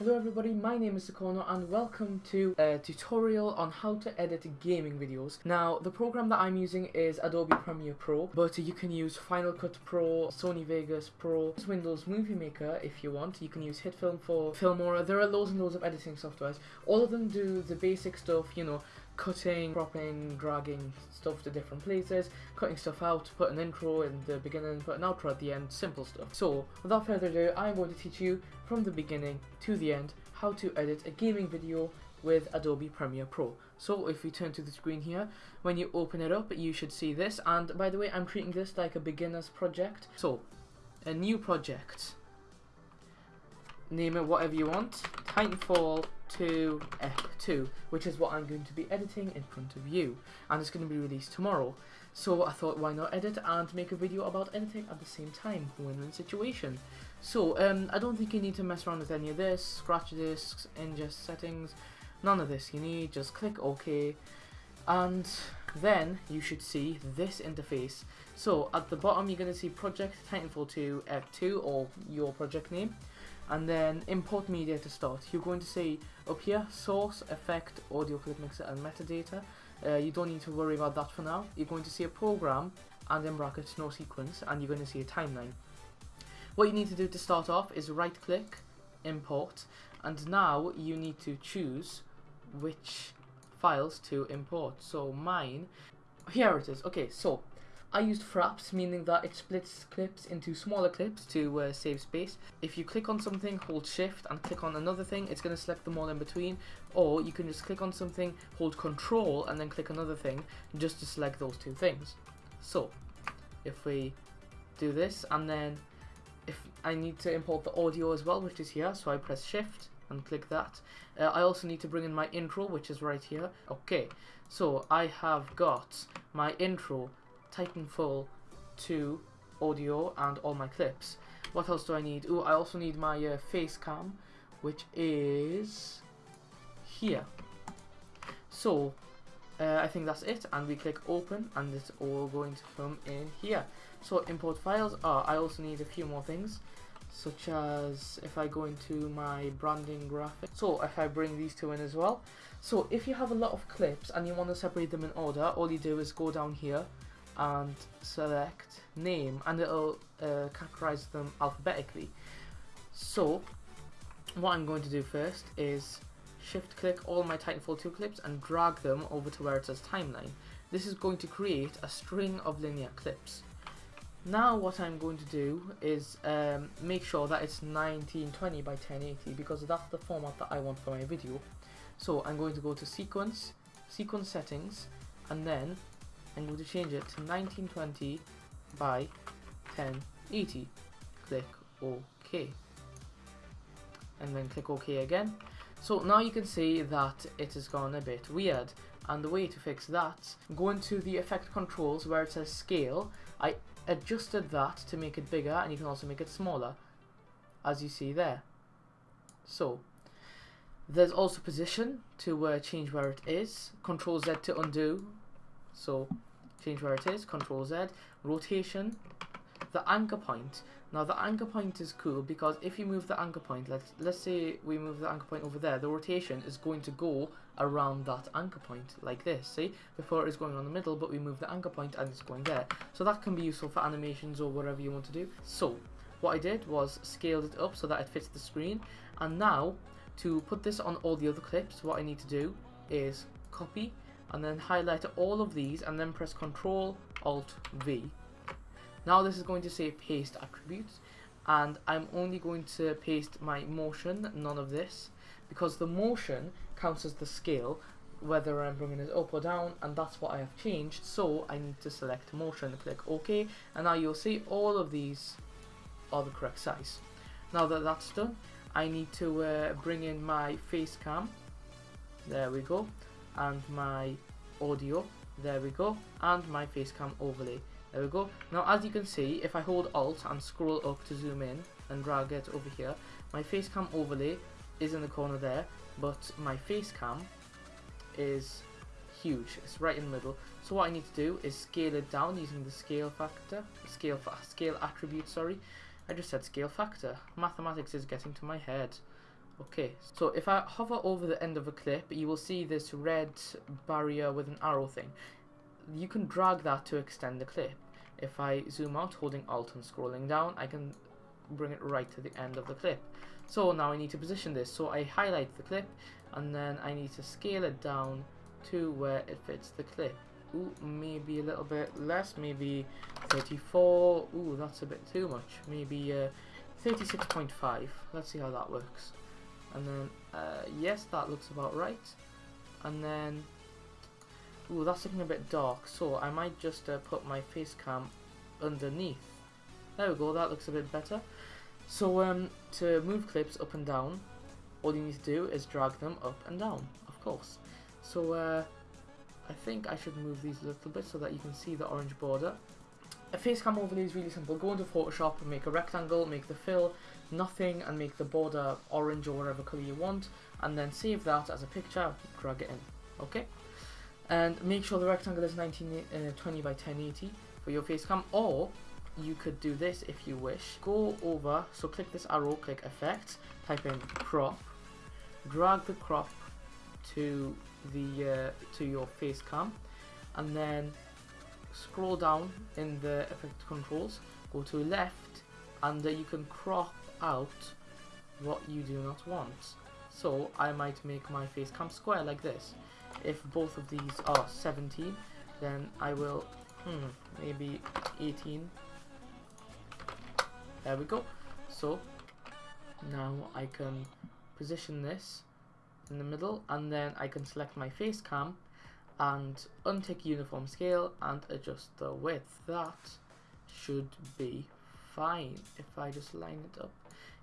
Hello everybody, my name is Sakono and welcome to a tutorial on how to edit gaming videos. Now, the program that I'm using is Adobe Premiere Pro, but you can use Final Cut Pro, Sony Vegas Pro, Windows Movie Maker if you want. You can use HitFilm for Filmora. There are loads and loads of editing softwares. All of them do the basic stuff, you know, cutting, cropping, dragging stuff to different places, cutting stuff out, put an intro in the beginning, put an outro at the end, simple stuff. So, without further ado, I'm going to teach you from the beginning to the end how to edit a gaming video with Adobe Premiere Pro. So if we turn to the screen here, when you open it up, you should see this. And by the way, I'm treating this like a beginner's project. So, a new project. Name it whatever you want. Titanfall 2 F2, which is what I'm going to be editing in front of you. And it's going to be released tomorrow. So I thought, why not edit and make a video about editing at the same time? Win-win situation. So, um, I don't think you need to mess around with any of this. Scratch disks, ingest settings, none of this you need. Just click OK. And then you should see this interface. So at the bottom you're going to see Project Titanfall 2 F2 or your project name and then import media to start. You're going to see up here source, effect, audio clip mixer and metadata. Uh, you don't need to worry about that for now. You're going to see a program and in brackets no sequence and you're going to see a timeline. What you need to do to start off is right click, import and now you need to choose which files to import. So mine, here it is. Okay, so I used fraps, meaning that it splits clips into smaller clips to uh, save space. If you click on something, hold shift and click on another thing, it's going to select them all in between. Or you can just click on something, hold control and then click another thing just to select those two things. So, if we do this and then if I need to import the audio as well, which is here, so I press shift and click that. Uh, I also need to bring in my intro, which is right here. Okay, so I have got my intro Titanfall 2 audio and all my clips. What else do I need? Oh, I also need my uh, face cam, which is here. So, uh, I think that's it, and we click open, and it's all going to come in here. So, import files. Oh, I also need a few more things, such as if I go into my branding graphic. So, if I bring these two in as well. So, if you have a lot of clips and you want to separate them in order, all you do is go down here and select name and it'll uh, categorize them alphabetically. So what I'm going to do first is shift click all my Titanfall 2 clips and drag them over to where it says timeline. This is going to create a string of linear clips. Now what I'm going to do is um, make sure that it's 1920 by 1080 because that's the format that I want for my video. So I'm going to go to sequence, sequence settings, and then I'm going to change it to 1920 by 1080. Click OK. And then click OK again. So now you can see that it has gone a bit weird. And the way to fix that, go into the effect controls where it says scale. I adjusted that to make it bigger and you can also make it smaller. As you see there. So, there's also position to uh, change where it is. Control Z to undo so change where it is, Control Z, rotation, the anchor point. Now the anchor point is cool because if you move the anchor point, let's let's say we move the anchor point over there, the rotation is going to go around that anchor point like this. See, before it is going on the middle, but we move the anchor point and it's going there. So that can be useful for animations or whatever you want to do. So what I did was scaled it up so that it fits the screen, and now to put this on all the other clips, what I need to do is copy and then highlight all of these and then press Ctrl Alt V. Now this is going to say paste attributes and I'm only going to paste my motion, none of this, because the motion counts as the scale whether I'm bringing it up or down and that's what I have changed so I need to select motion, click OK and now you'll see all of these are the correct size. Now that that's done I need to uh, bring in my face cam there we go and my audio. There we go. And my facecam overlay. There we go. Now as you can see if I hold alt and scroll up to zoom in and drag it over here my facecam overlay is in the corner there but my facecam is huge. It's right in the middle. So what I need to do is scale it down using the scale factor scale fa scale attribute sorry. I just said scale factor. Mathematics is getting to my head Okay, so if I hover over the end of a clip, you will see this red barrier with an arrow thing. You can drag that to extend the clip. If I zoom out holding Alt and scrolling down, I can bring it right to the end of the clip. So now I need to position this. So I highlight the clip and then I need to scale it down to where it fits the clip. Ooh, maybe a little bit less, maybe 34. Ooh, that's a bit too much. Maybe uh, 36.5. Let's see how that works. And then, uh, yes, that looks about right. And then, ooh, that's looking a bit dark. So I might just uh, put my face cam underneath. There we go, that looks a bit better. So um, to move clips up and down, all you need to do is drag them up and down, of course. So uh, I think I should move these a little bit so that you can see the orange border. A face cam overlay is really simple. Go into Photoshop and make a rectangle, make the fill nothing and make the border orange or whatever color you want and then save that as a picture, drag it in, okay? And make sure the rectangle is 1920 uh, by 1080 for your face cam or you could do this if you wish. Go over, so click this arrow, click effects, type in crop, drag the crop to the uh, to your face cam and then scroll down in the effect controls go to left and uh, you can crop out what you do not want. So I might make my face cam square like this. If both of these are 17 then I will hmm, maybe 18 there we go. So now I can position this in the middle and then I can select my face cam and untick uniform scale and adjust the width. That should be fine if I just line it up.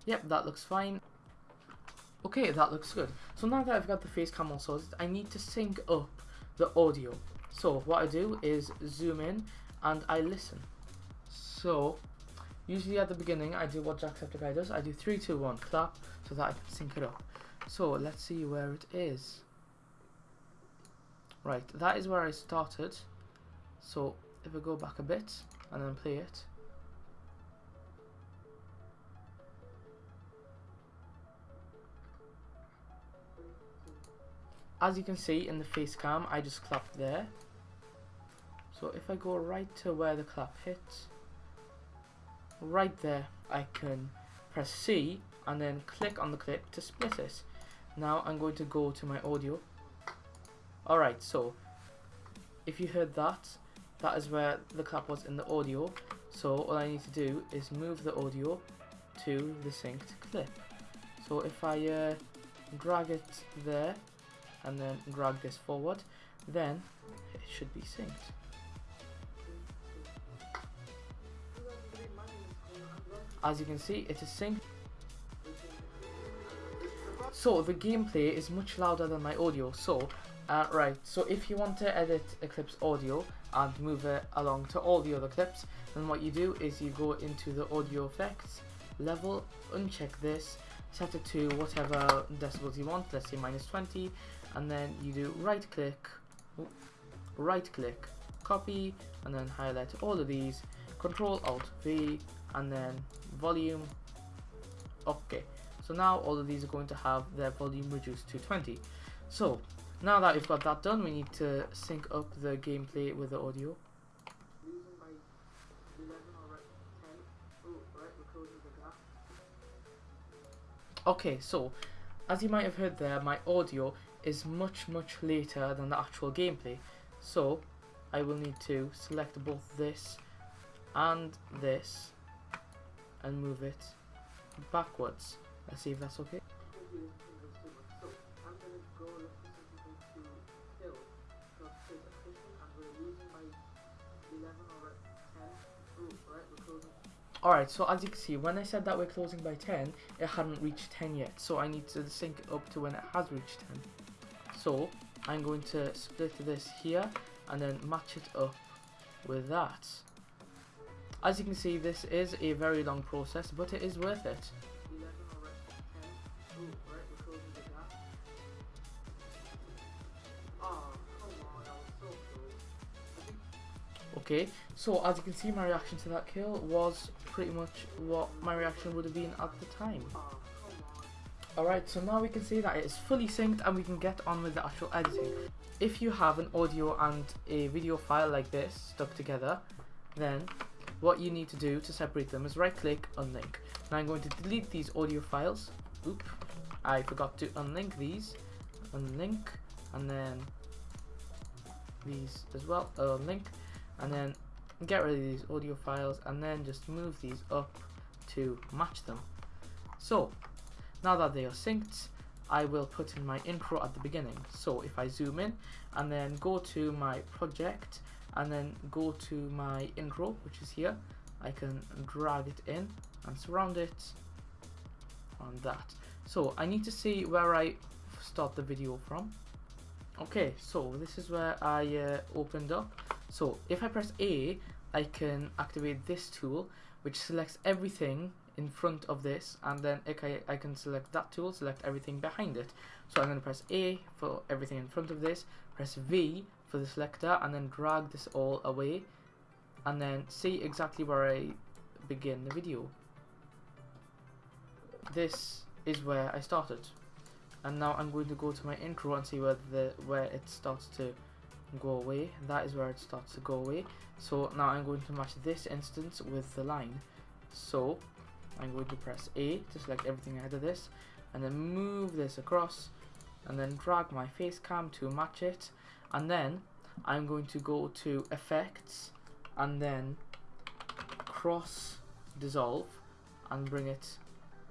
Yep, that looks fine. Okay, that looks good. So now that I've got the face cam all sorted, I need to sync up the audio. So what I do is zoom in and I listen. So usually at the beginning I do what Jacksepticeye does. I do three, two, one, clap so that I can sync it up. So let's see where it is. Right, that is where I started. So if I go back a bit and then play it. As you can see in the face cam, I just clapped there. So if I go right to where the clap hits, right there, I can press C and then click on the clip to split it. Now I'm going to go to my audio. Alright, so if you heard that, that is where the clap was in the audio. So all I need to do is move the audio to the synced clip. So if I uh, drag it there and then drag this forward, then it should be synced. As you can see, it is synced. So the gameplay is much louder than my audio. So, uh, right, so if you want to edit a clip's audio and move it along to all the other clips, then what you do is you go into the audio effects, level, uncheck this, set it to whatever decibels you want, let's say minus 20, and then you do right click, right click, copy, and then highlight all of these, control alt V, and then volume, okay. So now all of these are going to have their volume reduced to 20. So now that we've got that done, we need to sync up the gameplay with the audio. Okay, so as you might have heard there, my audio is much much later than the actual gameplay. So I will need to select both this and this and move it backwards. Let's see if that's okay. Alright, so as you can see, when I said that we're closing by 10, it hadn't reached 10 yet. So I need to sync up to when it has reached 10. So I'm going to split this here and then match it up with that. As you can see, this is a very long process, but it is worth it. Okay, so as you can see, my reaction to that kill was pretty much what my reaction would have been at the time. Alright, so now we can see that it is fully synced and we can get on with the actual editing. If you have an audio and a video file like this stuck together, then what you need to do to separate them is right click, unlink. Now I'm going to delete these audio files. Oop, I forgot to unlink these. Unlink, and then these as well, uh, unlink, and then get rid of these audio files, and then just move these up to match them. So, now that they are synced, I will put in my intro at the beginning. So if I zoom in and then go to my project and then go to my intro, which is here, I can drag it in and surround it on that. So I need to see where I start the video from. Okay, so this is where I uh, opened up. So if I press A, I can activate this tool, which selects everything in front of this and then okay, I can select that tool, select everything behind it. So I'm going to press A for everything in front of this, press V for the selector and then drag this all away and then see exactly where I begin the video. This is where I started and now I'm going to go to my intro and see where the where it starts to go away. That is where it starts to go away. So now I'm going to match this instance with the line. So I'm going to press A to select everything ahead of this and then move this across and then drag my face cam to match it and then I'm going to go to effects and then cross dissolve and bring it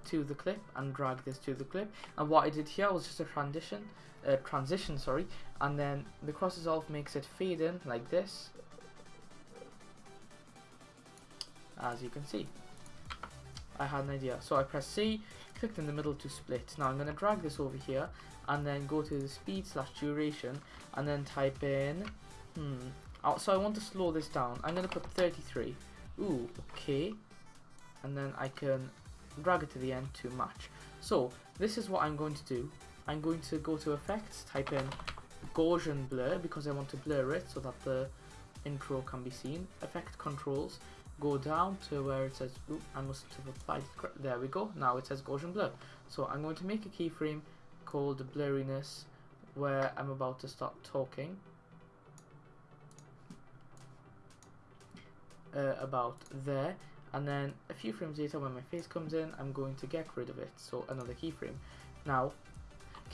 to the clip and drag this to the clip. And what I did here was just a transition uh, transition sorry and then the cross dissolve makes it fade in like this as you can see I had an idea. So I press C, clicked in the middle to split. Now I'm going to drag this over here and then go to the speed slash duration and then type in, hmm, oh, so I want to slow this down. I'm going to put 33. Ooh, okay. And then I can drag it to the end to match. So this is what I'm going to do. I'm going to go to effects, type in Gaussian blur because I want to blur it so that the intro can be seen. Effect controls go down to where it says, Oop, I must have applied, there we go, now it says Gaussian blur. So I'm going to make a keyframe called blurriness where I'm about to start talking uh, about there. And then a few frames later when my face comes in I'm going to get rid of it. So another keyframe. Now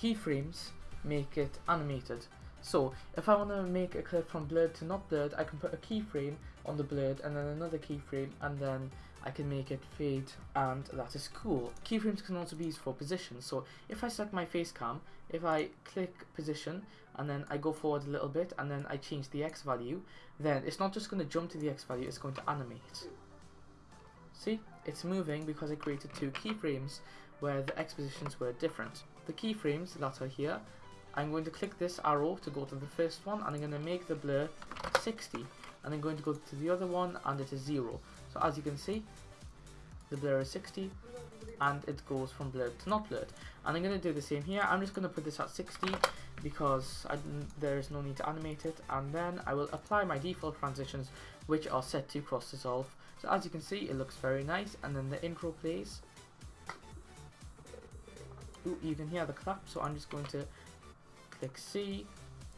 keyframes make it animated. So if I want to make a clip from blurred to not blurred, I can put a keyframe on the blurred and then another keyframe and then I can make it fade and that is cool. Keyframes can also be used for position. So if I set my face cam, if I click position and then I go forward a little bit and then I change the X value, then it's not just going to jump to the X value, it's going to animate. See, it's moving because I created two keyframes where the X positions were different. The keyframes that are here I'm going to click this arrow to go to the first one and I'm going to make the blur 60 and I'm going to go to the other one and it is 0 so as you can see the blur is 60 and it goes from blurred to not blurred. And I'm going to do the same here. I'm just going to put this at 60 because there is no need to animate it. And then I will apply my default transitions which are set to cross dissolve. So as you can see it looks very nice. And then the intro plays Ooh, you can hear the clap so I'm just going to click C,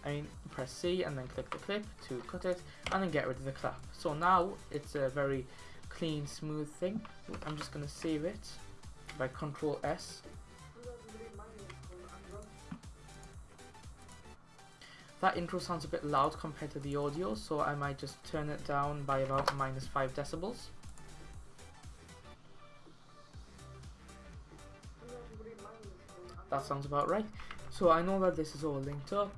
Mean press C and then click the clip to cut it and then get rid of the clap. So now it's a very clean smooth thing. I'm just going to save it by control S. That intro sounds a bit loud compared to the audio so I might just turn it down by about minus 5 decibels. That sounds about right. So I know that this is all linked up.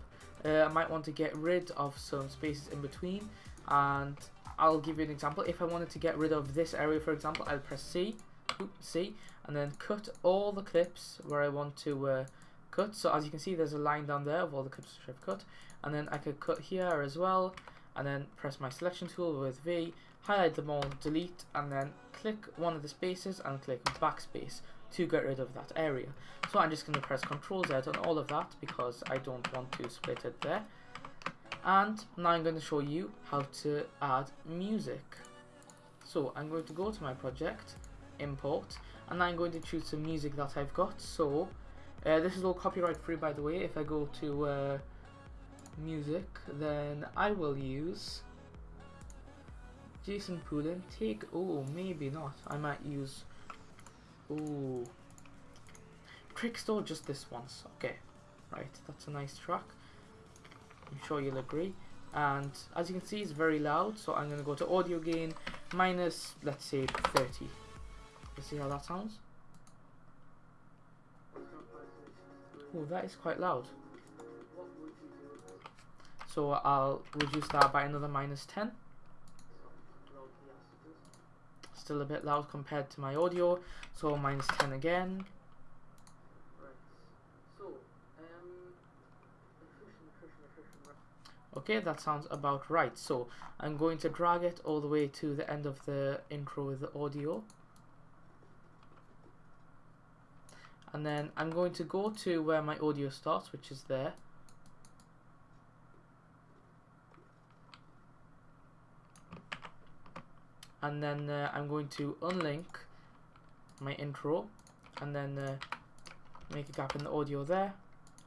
Uh, I might want to get rid of some spaces in between and I'll give you an example. If I wanted to get rid of this area for example, I'll press C, C and then cut all the clips where I want to uh, cut. So as you can see there's a line down there of all the clips which I've cut and then I could cut here as well and then press my selection tool with V, highlight them all, delete and then click one of the spaces and click backspace to get rid of that area. So I'm just going to press Ctrl Z on all of that because I don't want to split it there. And now I'm going to show you how to add music. So I'm going to go to my project, import, and I'm going to choose some music that I've got. So Uh, this is all copyright free, by the way. If I go to uh, music, then I will use Jason Poulin. Take. Oh, maybe not. I might use. Oh. Trickstore just this once. Okay. Right, that's a nice track. I'm sure you'll agree. And as you can see, it's very loud. So I'm going to go to audio gain minus, let's say, 30. Let's see how that sounds. Oh, that is quite loud. So I'll reduce that by another minus 10. Still a bit loud compared to my audio, so minus 10 again. Okay, that sounds about right. So I'm going to drag it all the way to the end of the intro with the audio. and then I'm going to go to where my audio starts which is there and then uh, I'm going to unlink my intro and then uh, make a gap in the audio there.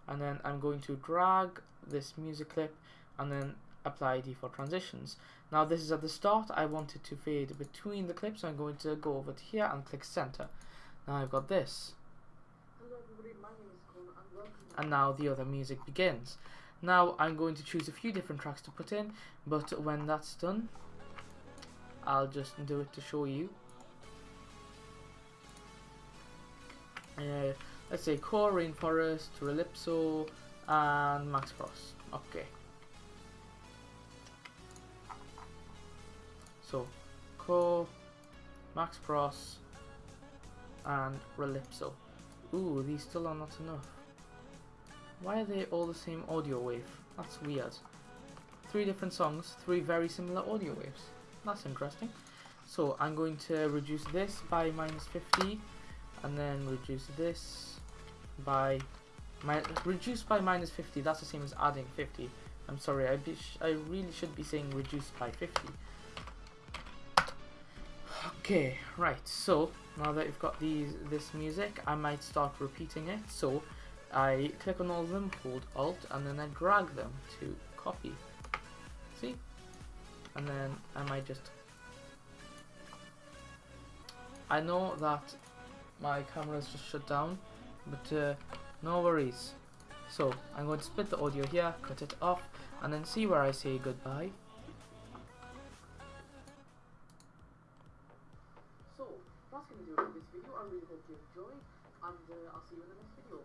And then I'm going to drag this music clip and then apply default transitions. Now this is at the start. I want it to fade between the clips. So I'm going to go over to here and click center. Now I've got this. And now the other music begins. Now I'm going to choose a few different tracks to put in, but when that's done, I'll just do it to show you. Uh, let's say Core, Rainforest, Relipso, and Max Frost. Okay. So, Core, Max Frost, and Relipso. Ooh, these still are not enough. Why are they all the same audio wave? That's weird. Three different songs, three very similar audio waves. That's interesting. So I'm going to reduce this by minus 50 and then reduce this by my reduce by minus 50 that's the same as adding 50 I'm sorry I, I really should be saying reduce by 50 okay right so now that you've got these this music I might start repeating it so I click on all of them, hold Alt, and then I drag them to copy. See? And then I might just... I know that my camera is just shut down, but uh, no worries. So, I'm going to split the audio here, cut it off, and then see where I say goodbye. So, that's going to do it for this video. I really hope you enjoyed, and uh, I'll see you in the next video.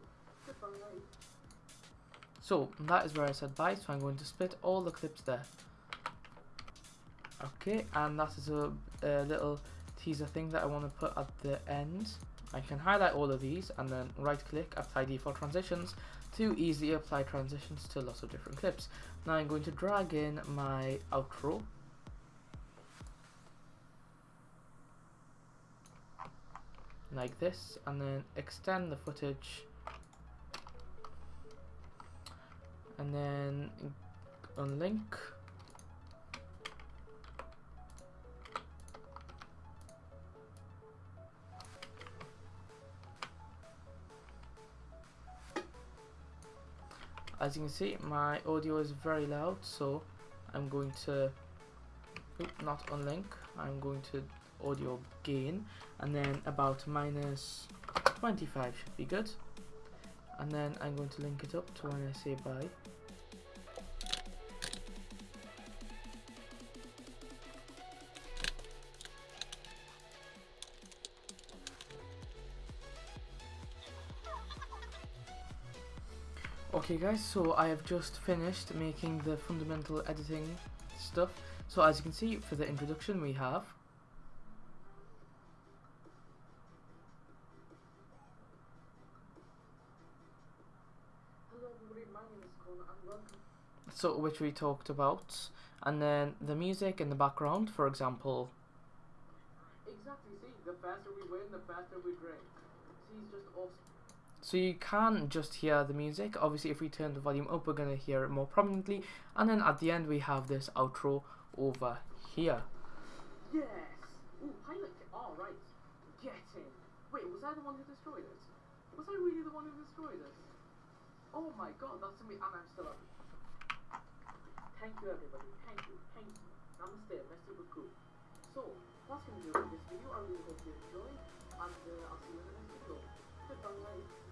So that is where I said bye, so I'm going to split all the clips there. Okay, and that is a, a little teaser thing that I want to put at the end. I can highlight all of these and then right click, apply default transitions to easily apply transitions to lots of different clips. Now I'm going to drag in my outro. Like this, and then extend the footage and then unlink as you can see my audio is very loud so I'm going to not unlink I'm going to audio gain and then about minus 25 should be good. And then I'm going to link it up to when I say bye Okay guys, so I have just finished making the fundamental editing stuff. So as you can see, for the introduction we have so which we talked about and then the music in the background for example. Exactly see the faster we win the faster we drink see it's just awesome so you can just hear the music obviously if we turn the volume up we're going to hear it more prominently and then at the end we have this outro over here yes Ooh, pilot all right get in wait was I the one who destroyed it Was I really the one who destroyed it? Oh my god, that's me, and I'm still up. Thank you everybody, thank you, thank you. Namaste, merci beaucoup. So, that's going to do it for this video. I really hope you enjoyed, and uh, I'll see you in the next video. Goodbye.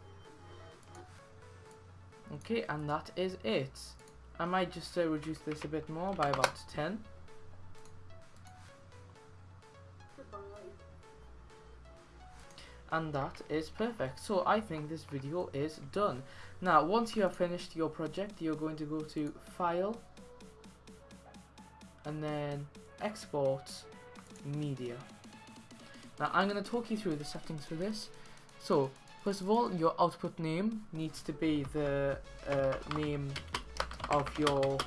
Okay, and that is it. I might just uh, reduce this a bit more by about 10. And that is perfect. So I think this video is done. Now, once you have finished your project, you're going to go to File, and then Export, Media. Now, I'm going to talk you through the settings for this. So, first of all, your output name needs to be the uh, name of your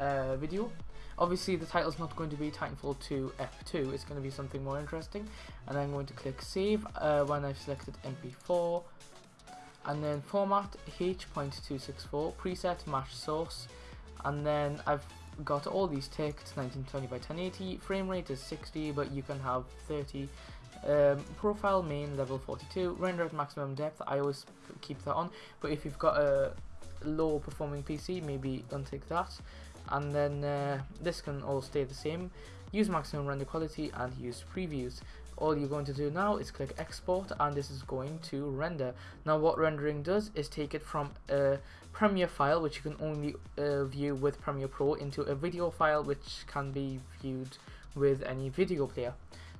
uh, video. Obviously the title is not going to be Titanfall 2 F2, it's going to be something more interesting. And I'm going to click save uh, when I've selected MP4. And then format H.264, preset match source. And then I've got all these ticked, 1920 by 1080, frame rate is 60 but you can have 30. Um, profile main level 42, render at maximum depth, I always keep that on, but if you've got a low performing PC, maybe untick that. And then uh, this can all stay the same. Use maximum render quality and use previews. All you're going to do now is click export and this is going to render. Now what rendering does is take it from a Premiere file which you can only uh, view with Premiere Pro into a video file which can be viewed with any video player.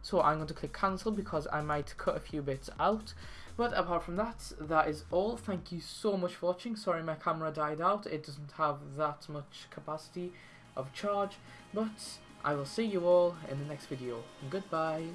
So I'm going to click cancel because I might cut a few bits out but apart from that, that is all. Thank you so much for watching. Sorry my camera died out. It doesn't have that much capacity of charge. But I will see you all in the next video. Goodbye.